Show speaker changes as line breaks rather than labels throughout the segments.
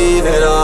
believe it all.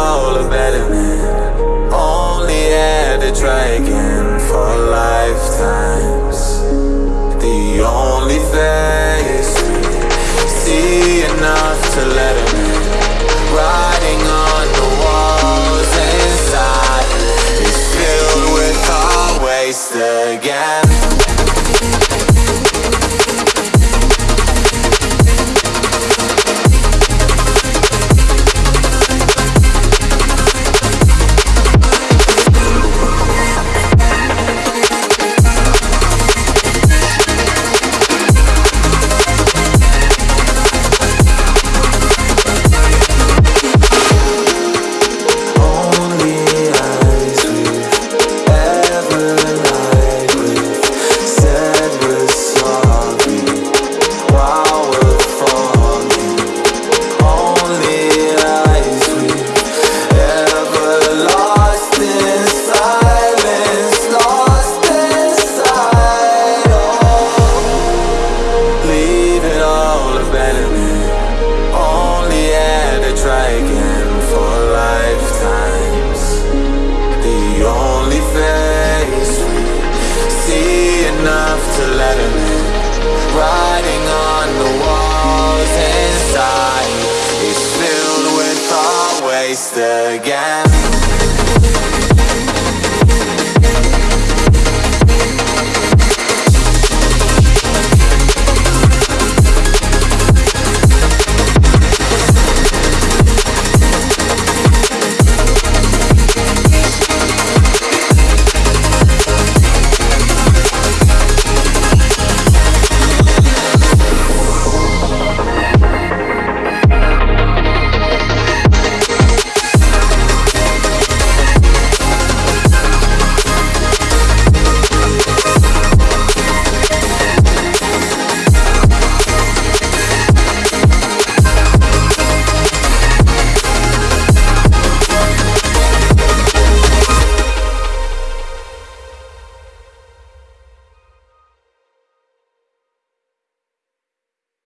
waste again.